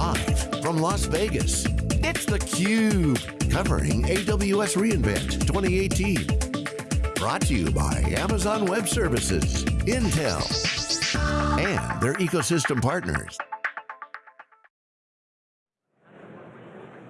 Live from Las Vegas, it's theCUBE, covering AWS reInvent 2018. Brought to you by Amazon Web Services, Intel, and their ecosystem partners.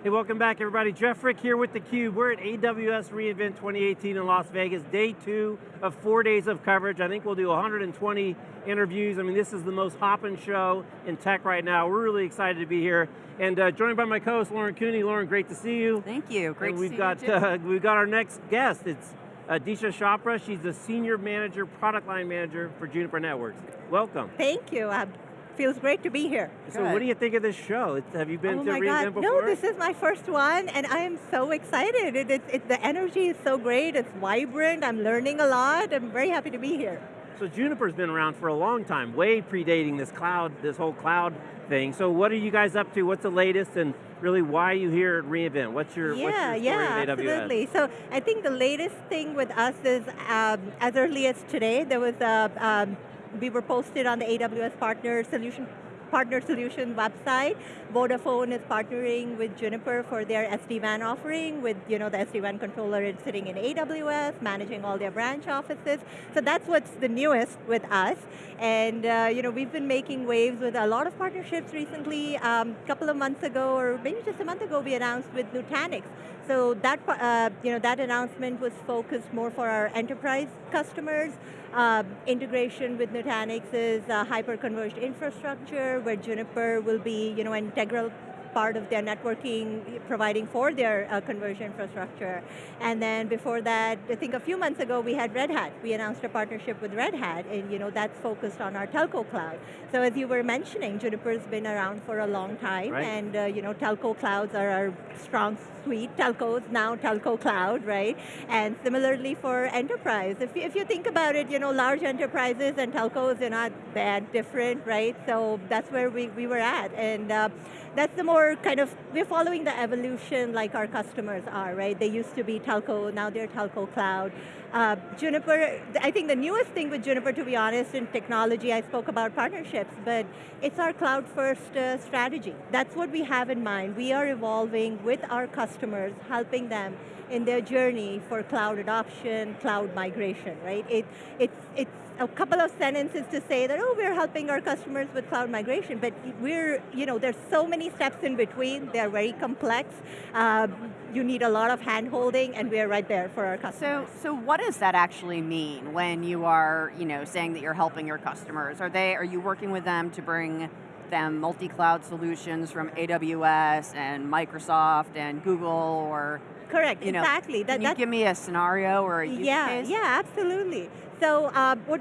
Hey, welcome back everybody. Jeff Frick here with theCUBE. We're at AWS reInvent 2018 in Las Vegas, day two of four days of coverage. I think we'll do 120 interviews. I mean, this is the most hopping show in tech right now. We're really excited to be here. And uh, joined by my co-host, Lauren Cooney. Lauren, great to see you. Thank you, great and to we've see got, you uh, we've got our next guest. It's uh, Disha Chopra. She's the Senior Manager, Product Line Manager for Juniper Networks. Welcome. Thank you. Um, feels great to be here. So Good. what do you think of this show? Have you been oh to my reInvent God. before? No, this is my first one, and I am so excited. It, it, it, the energy is so great, it's vibrant, I'm learning a lot, I'm very happy to be here. So Juniper's been around for a long time, way predating this cloud, this whole cloud thing. So what are you guys up to? What's the latest and really why are you here at reInvent? What's your, yeah, what's your yeah, absolutely. So I think the latest thing with us is, um, as early as today, there was a, um, we were posted on the AWS Partner Solution partner solution website. Vodafone is partnering with Juniper for their SD-WAN offering with you know, the SD-WAN controller sitting in AWS, managing all their branch offices. So that's what's the newest with us. And uh, you know, we've been making waves with a lot of partnerships recently. A um, couple of months ago, or maybe just a month ago, we announced with Nutanix. So that, uh, you know, that announcement was focused more for our enterprise customers. Uh, integration with Nutanix is uh, hyper-converged infrastructure where Juniper will be you know, an integral part of their networking, providing for their uh, converged infrastructure. And then before that, I think a few months ago, we had Red Hat. We announced a partnership with Red Hat, and you know that's focused on our telco cloud. So as you were mentioning, Juniper's been around for a long time, right. and uh, you know telco clouds are our strong suite. Telcos now telco cloud, right? And similarly for enterprise, if you, if you think about it, you know large enterprises and telcos are not that different, right? So that's where we, we were at, and. Uh, that's the more kind of, we're following the evolution like our customers are, right? They used to be telco, now they're telco cloud. Uh, Juniper, I think the newest thing with Juniper, to be honest, in technology, I spoke about partnerships, but it's our cloud first uh, strategy. That's what we have in mind. We are evolving with our customers, helping them in their journey for cloud adoption, cloud migration, right? It, it's, it's a couple of sentences to say that, oh, we're helping our customers with cloud migration, but we're, you know, there's so many steps in between, they're very complex. Uh, you need a lot of hand-holding, and we're right there for our customers. So, so what does that actually mean when you are, you know, saying that you're helping your customers? Are they, are you working with them to bring them multi-cloud solutions from AWS and Microsoft and Google or Correct, you know, exactly. That, can you give me a scenario or a use yeah, case? Yeah, absolutely. So uh, what,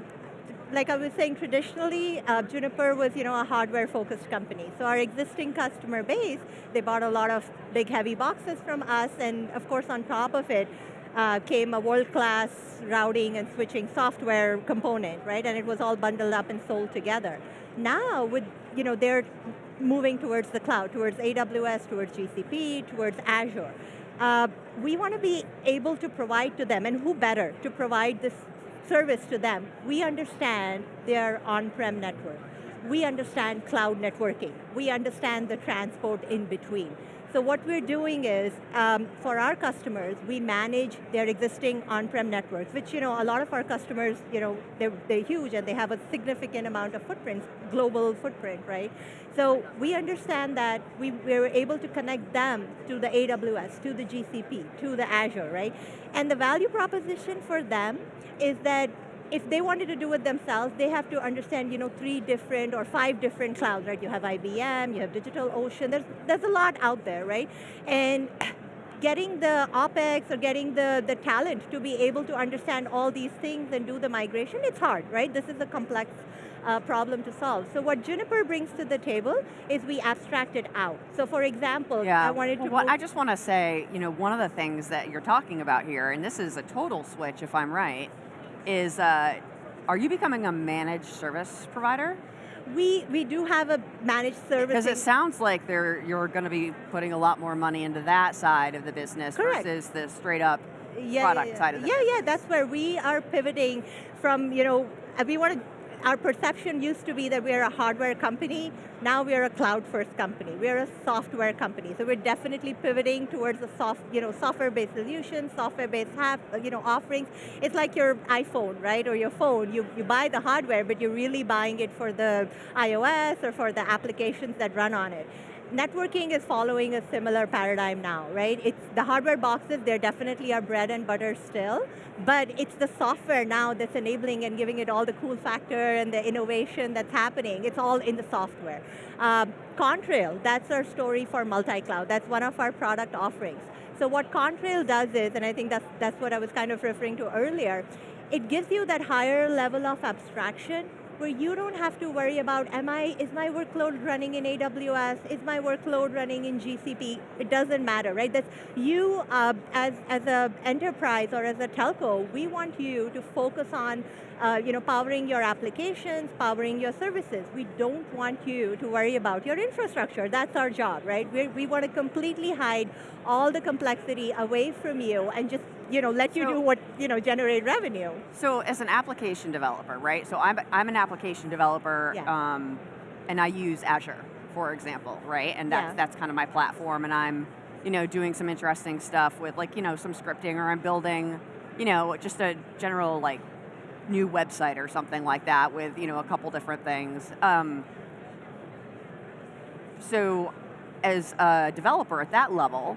like I was saying, traditionally, uh, Juniper was you know, a hardware-focused company. So our existing customer base, they bought a lot of big, heavy boxes from us, and of course, on top of it, uh, came a world-class routing and switching software component, right? And it was all bundled up and sold together. Now, with you know, they're moving towards the cloud, towards AWS, towards GCP, towards Azure. Uh, we want to be able to provide to them, and who better to provide this service to them. We understand their on-prem network. We understand cloud networking. We understand the transport in between. So what we're doing is, um, for our customers, we manage their existing on-prem networks, which you know, a lot of our customers, you know, they're, they're huge and they have a significant amount of footprints, global footprint, right? So we understand that we, we're able to connect them to the AWS, to the GCP, to the Azure, right? And the value proposition for them is that if they wanted to do it themselves, they have to understand, you know, three different or five different clouds, right? You have IBM, you have DigitalOcean, there's, there's a lot out there, right? And getting the OpEx or getting the, the talent to be able to understand all these things and do the migration, it's hard, right? This is a complex uh, problem to solve. So what Juniper brings to the table is we abstract it out. So for example, yeah. I wanted to- well, I just want to say, you know, one of the things that you're talking about here, and this is a total switch if I'm right, is, uh, are you becoming a managed service provider? We, we do have a managed service. Because it sounds like you're going to be putting a lot more money into that side of the business Correct. versus the straight up yeah, product yeah, side of the Yeah, business. yeah, that's where we are pivoting from, you know, we want to our perception used to be that we're a hardware company, now we're a cloud first company. We're a software company. So we're definitely pivoting towards a soft, you know, software-based solution, software-based uh, you know, offerings. It's like your iPhone, right, or your phone. You, you buy the hardware, but you're really buying it for the iOS or for the applications that run on it networking is following a similar paradigm now, right? It's the hardware boxes, they're definitely our bread and butter still, but it's the software now that's enabling and giving it all the cool factor and the innovation that's happening. It's all in the software. Um, Contrail, that's our story for multi-cloud. That's one of our product offerings. So what Contrail does is, and I think that's, that's what I was kind of referring to earlier, it gives you that higher level of abstraction where you don't have to worry about, am I, is my workload running in AWS? Is my workload running in GCP? It doesn't matter, right? That's you, uh, as, as an enterprise or as a telco, we want you to focus on uh, you know, powering your applications, powering your services. We don't want you to worry about your infrastructure. That's our job, right? we we want to completely hide all the complexity away from you and just you know, let you so, do what, you know, generate revenue. So as an application developer, right? So I'm, I'm an application developer yeah. um, and I use Azure, for example, right? And that's, yeah. that's kind of my platform and I'm, you know, doing some interesting stuff with like, you know, some scripting or I'm building, you know, just a general like new website or something like that with, you know, a couple different things. Um, so as a developer at that level,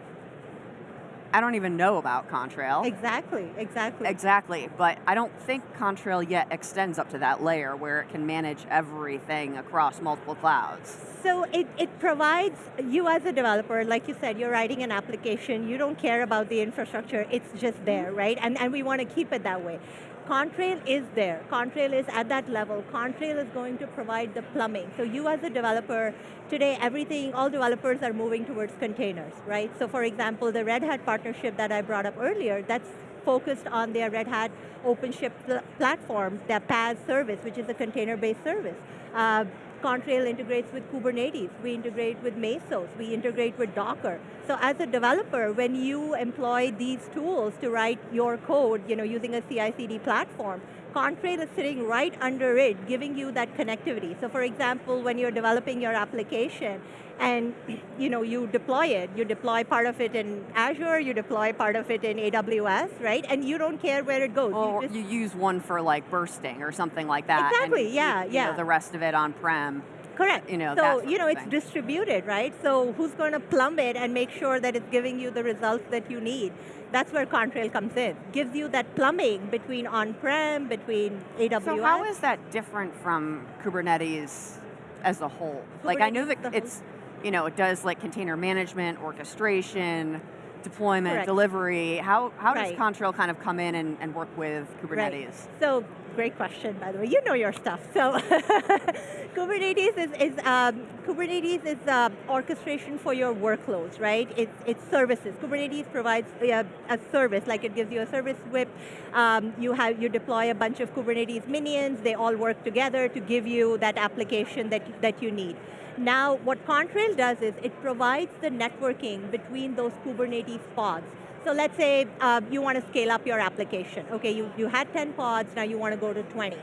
I don't even know about Contrail. Exactly, exactly. Exactly, but I don't think Contrail yet extends up to that layer where it can manage everything across multiple clouds. So it, it provides you as a developer, like you said, you're writing an application, you don't care about the infrastructure, it's just there, mm-hmm. right? And, and we want to keep it that way. Contrail is there. Contrail is at that level. Contrail is going to provide the plumbing. So you as a developer, today everything, all developers are moving towards containers, right? So for example, the Red Hat partnership that I brought up earlier, that's focused on their Red Hat OpenShift pl platform, their PaaS service, which is a container-based service. Uh, Contrail integrates with Kubernetes, we integrate with Mesos, we integrate with Docker. So as a developer, when you employ these tools to write your code, you know, using a CI/CD platform, Contrail is sitting right under it, giving you that connectivity. So for example, when you're developing your application and you know you deploy it, you deploy part of it in Azure, you deploy part of it in AWS, right? And you don't care where it goes. Or you, you use one for like bursting or something like that. Exactly, yeah, you, yeah. Know, the rest of it on-prem. Correct. You know, so you know it's distributed, right? So who's going to plumb it and make sure that it's giving you the results that you need? That's where Contrail comes in. Gives you that plumbing between on-prem, between AWS. So how is that different from Kubernetes as a whole? Kubernetes like I know that it's, you know, it does like container management, orchestration, deployment, Correct. delivery. How, how right. does Contrail kind of come in and, and work with Kubernetes? Right. So great question, by the way. You know your stuff. So Kubernetes is, is um, Kubernetes is uh, orchestration for your workloads, right? It's, it's services. Kubernetes provides a, a service, like it gives you a service VIP. Um, you have you deploy a bunch of Kubernetes minions. They all work together to give you that application that that you need. Now, what Contrail does is it provides the networking between those Kubernetes pods. So let's say uh, you want to scale up your application. Okay, you, you had 10 pods, now you want to go to 20.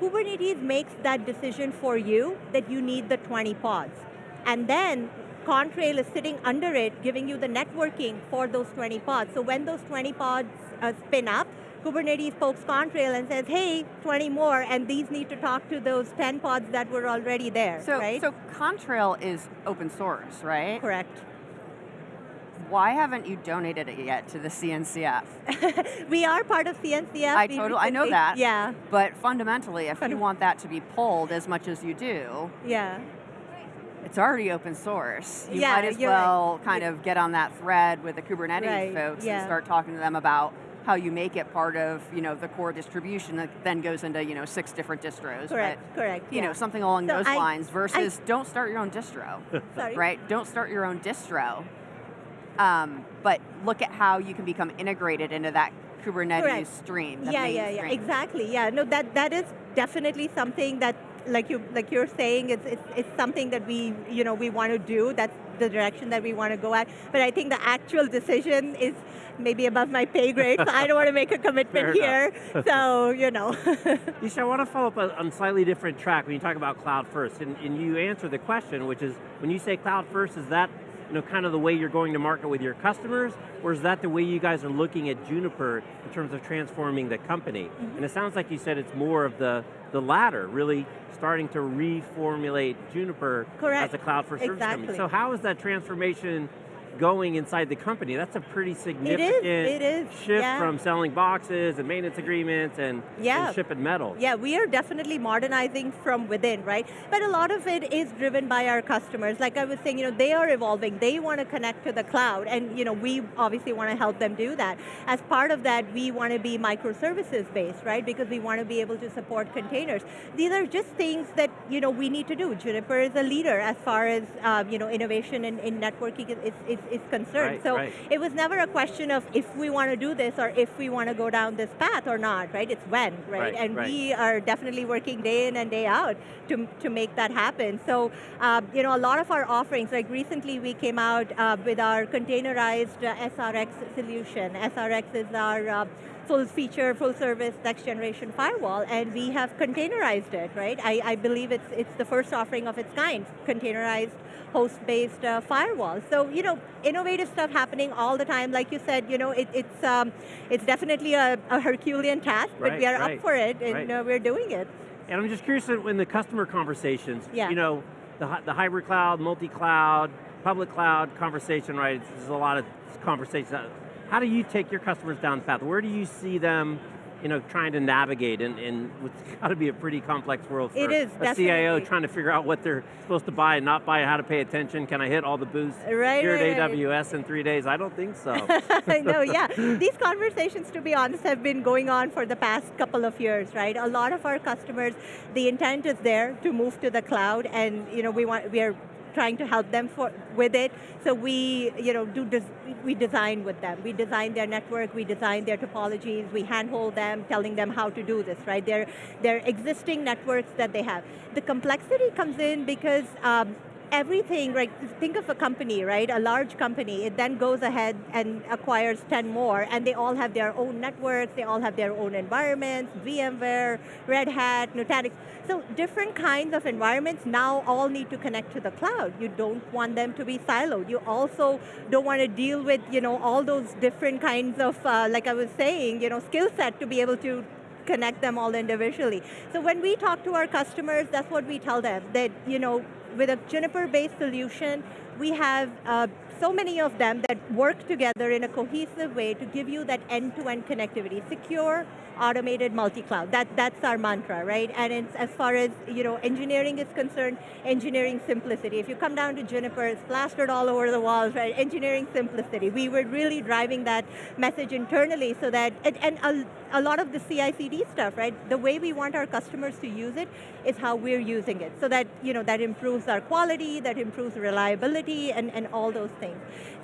Kubernetes makes that decision for you that you need the 20 pods. And then Contrail is sitting under it, giving you the networking for those 20 pods. So when those 20 pods uh, spin up, Kubernetes pokes Contrail and says, hey, 20 more, and these need to talk to those 10 pods that were already there, so, right? So Contrail is open source, right? Correct. Why haven't you donated it yet to the CNCF? we are part of CNCF. I totally, I know that. Yeah. But fundamentally, if you want that to be pulled as much as you do, yeah. It's already open source. You yeah, might as well right. kind of get on that thread with the Kubernetes right. folks yeah. and start talking to them about how you make it part of you know the core distribution that then goes into you know six different distros. Correct, but, correct. You yeah. know something along so those I, lines versus I, don't start your own distro. Sorry. Right? Don't start your own distro. Um, but look at how you can become integrated into that Kubernetes correct. stream. yeah, yeah, yeah. Exactly. Yeah. No, that that is definitely something that like you like you're saying, it's, it's it's something that we you know we want to do. That's the direction that we want to go at. But I think the actual decision is maybe above my pay grade, so I don't want to make a commitment here. so, you know. Disha, I want to follow up on a slightly different track when you talk about cloud first, and, and you answer the question, which is, when you say cloud first, is that you know, kind of the way you're going to market with your customers, or is that the way you guys are looking at Juniper in terms of transforming the company? Mm -hmm. And it sounds like you said it's more of the, the latter, really starting to reformulate Juniper Correct. as a cloud for service exactly. company. So how is that transformation going inside the company. That's a pretty significant it is, it is. shift yeah. from selling boxes and maintenance agreements and, yeah. and shipping metal. Yeah, we are definitely modernizing from within, right? But a lot of it is driven by our customers. Like I was saying, you know, they are evolving. They want to connect to the cloud, and you know, we obviously want to help them do that. As part of that, we want to be microservices based, right? Because we want to be able to support containers. These are just things that you know we need to do. Juniper is a leader as far as uh, you know innovation in, in networking is, is, is concerned. Right, so right. it was never a question of if we want to do this or if we want to go down this path or not, right? It's when, right? Right, and we are definitely working day in and day out to, to make that happen. So, uh, you know, a lot of our offerings, like recently we came out uh, with our containerized uh, SRX solution. SRX is our uh, full feature, full service, next generation firewall, and we have containerized it, right? I, I believe it's, it's the first offering of its kind, containerized host-based uh, firewall. So, you know, innovative stuff happening all the time. Like you said, you know, it, it's, um, it's definitely a, a Herculean task, but we are right, up for it, and right. uh, we're doing it. And I'm just curious in the customer conversations, Yeah. you know, the, the hybrid cloud, multi-cloud, public cloud conversation, right? There's a lot of conversations. How do you take your customers down the path? Where do you see them you know, trying to navigate and, and it's got to be a pretty complex world for It is, a CIO trying to figure out what they're supposed to buy and not buy, how to pay attention, can I hit all the booths Right, here right, at right. AWS in three days? I don't think so. I know, yeah. These conversations, to be honest, have been going on for the past couple of years, right? A lot of our customers, the intent is there to move to the cloud, and you know, we want we are trying to help them for, with it. So we, you know, do des we design with them. We design their network, we design their topologies, we handhold them, telling them how to do this, right? Their, their existing networks that they have. The complexity comes in because um, everything, right, think of a company, right, a large company, it then goes ahead and acquires 10 more, and they all have their own networks, they all have their own environments, VMware, Red Hat, Nutanix. So different kinds of environments now all need to connect to the cloud. You don't want them to be siloed. You also don't want to deal with, you know, all those different kinds of, uh, like I was saying, you know, skill set to be able to connect them all individually. So when we talk to our customers, that's what we tell them, that, you know, with a Juniper-based solution, we have uh, so many of them that work together in a cohesive way to give you that end-to-end connectivity, secure, automated multi-cloud. That, that's our mantra, right? And it's, as far as you know, engineering is concerned, engineering simplicity. If you come down to Juniper, it's plastered all over the walls, right? Engineering simplicity. We were really driving that message internally so that, and, and a, a lot of the CI/CD stuff, right? The way we want our customers to use it is how we're using it, so that you know that improves our quality, that improves reliability, and, and all those things.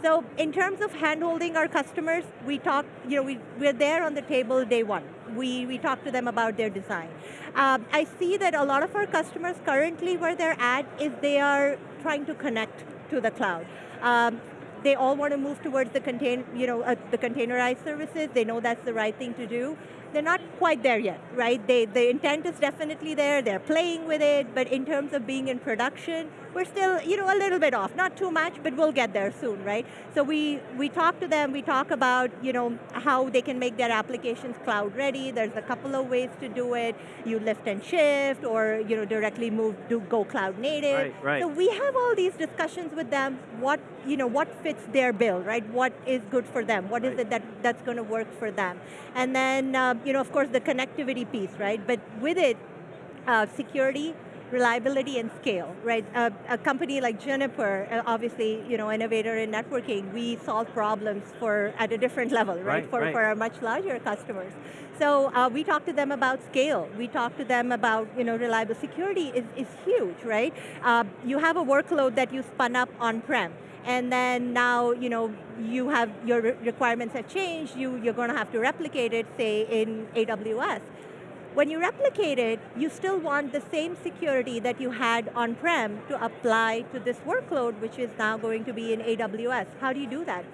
So in terms of handholding our customers, we talk, you know, we, we're there on the table day one. We, we talk to them about their design. Um, I see that a lot of our customers currently where they're at is they are trying to connect to the cloud. Um, they all want to move towards the contain, you know, uh, the containerized services. They know that's the right thing to do. They're not quite there yet, right? They, the intent is definitely there. They're playing with it, but in terms of being in production, we're still, you know, a little bit off. Not too much, but we'll get there soon, right? So we we talk to them. We talk about, you know, how they can make their applications cloud ready. There's a couple of ways to do it. You lift and shift, or you know, directly move to go cloud native. Right, right. So we have all these discussions with them. What you know, what fits their bill, right? What is good for them? What is Right. it that that's going to work for them? And then, uh, you know, of course, the connectivity piece, right? But with it, uh, security, reliability, and scale, right? Uh, a company like Juniper, uh, obviously, you know, innovator in networking, we solve problems for at a different level, right? Right, for, right. for our much larger customers. So uh, we talk to them about scale. We talk to them about, you know, reliable security is, is huge, right? Uh, you have a workload that you spun up on-prem and then now you know you have your requirements have changed you you're going to have to replicate it say in aws When you replicate it, you still want the same security that you had on-prem to apply to this workload, which is now going to be in AWS. How do you do that?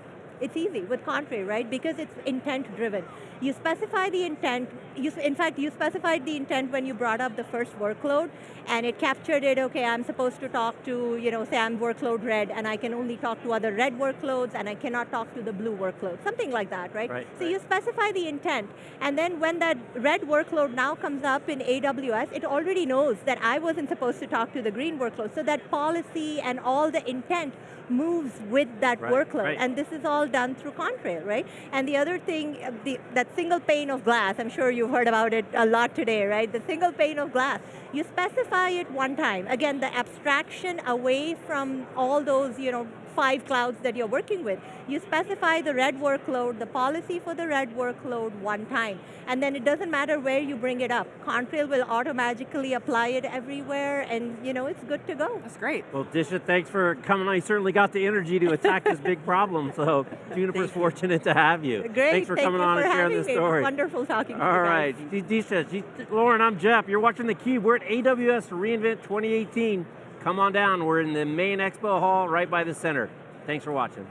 It's easy with Contrail, right? Because it's intent driven. You specify the intent, you, in fact, you specified the intent when you brought up the first workload, and it captured it, okay, I'm supposed to talk to, you know, say I'm workload red, and I can only talk to other red workloads, and I cannot talk to the blue workload, something like that, right? Right, so right. you specify the intent, and then when that red workload now comes up in AWS, it already knows that I wasn't supposed to talk to the green workload, so that policy and all the intent moves with that Right, workload, and this is all done through Contrail, right? And the other thing, the, that single pane of glass, I'm sure you've heard about it a lot today, right? The single pane of glass, you specify it one time. Again, the abstraction away from all those, you know, five clouds that you're working with. You specify the red workload, the policy for the red workload one time. And then it doesn't matter where you bring it up. Contrail will automatically apply it everywhere and you know, it's good to go. That's great. Well, Disha, thanks for coming I certainly got the energy to attack this big problem, so Juniper's fortunate to have you. Great, Thanks for thank coming you on for and sharing having this me. Story. Wonderful talking to you All guys. right, D- Disha, Lauren, I'm Jeff. You're watching theCUBE. We're at AWS reInvent 2018. Come on down, we're in the main expo hall right by the center. Thanks for watching.